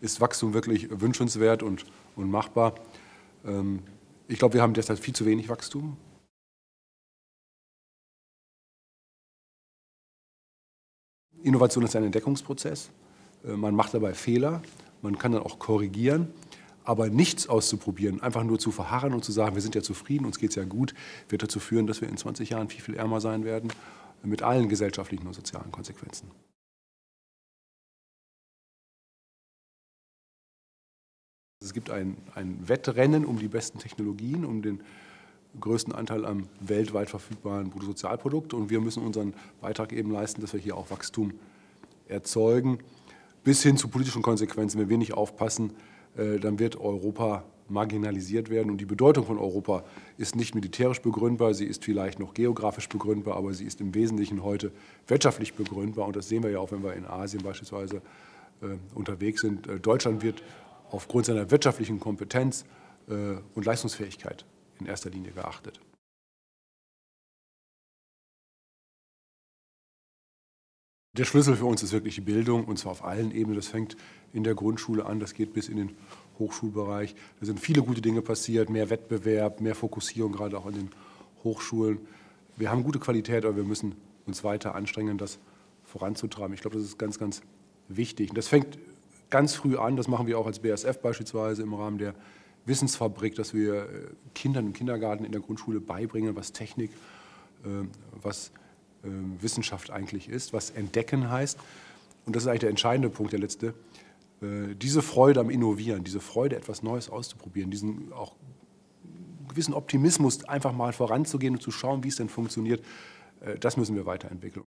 ist Wachstum wirklich wünschenswert und, und machbar. Ähm, ich glaube, wir haben derzeit viel zu wenig Wachstum. Innovation ist ein Entdeckungsprozess. Äh, man macht dabei Fehler, man kann dann auch korrigieren, aber nichts auszuprobieren, einfach nur zu verharren und zu sagen, wir sind ja zufrieden, uns geht es ja gut, wird dazu führen, dass wir in 20 Jahren viel, viel ärmer sein werden, mit allen gesellschaftlichen und sozialen Konsequenzen. Es gibt ein, ein Wettrennen um die besten Technologien, um den größten Anteil am weltweit verfügbaren Bruttosozialprodukt. Und wir müssen unseren Beitrag eben leisten, dass wir hier auch Wachstum erzeugen, bis hin zu politischen Konsequenzen. Wenn wir nicht aufpassen, äh, dann wird Europa marginalisiert werden. Und die Bedeutung von Europa ist nicht militärisch begründbar, sie ist vielleicht noch geografisch begründbar, aber sie ist im Wesentlichen heute wirtschaftlich begründbar. Und das sehen wir ja auch, wenn wir in Asien beispielsweise äh, unterwegs sind. Äh, Deutschland wird aufgrund seiner wirtschaftlichen Kompetenz und Leistungsfähigkeit in erster Linie geachtet. Der Schlüssel für uns ist wirklich die Bildung, und zwar auf allen Ebenen. Das fängt in der Grundschule an, das geht bis in den Hochschulbereich. Da sind viele gute Dinge passiert, mehr Wettbewerb, mehr Fokussierung, gerade auch in den Hochschulen. Wir haben gute Qualität, aber wir müssen uns weiter anstrengen, das voranzutreiben. Ich glaube, das ist ganz, ganz wichtig. Und das fängt ganz früh an, das machen wir auch als BSF beispielsweise im Rahmen der Wissensfabrik, dass wir äh, Kindern im Kindergarten, in der Grundschule beibringen, was Technik, äh, was ähm, Wissenschaft eigentlich ist, was Entdecken heißt. Und das ist eigentlich der entscheidende Punkt, der letzte. Äh, diese Freude am Innovieren, diese Freude, etwas Neues auszuprobieren, diesen auch gewissen Optimismus, einfach mal voranzugehen und zu schauen, wie es denn funktioniert, das müssen wir weiterentwickeln.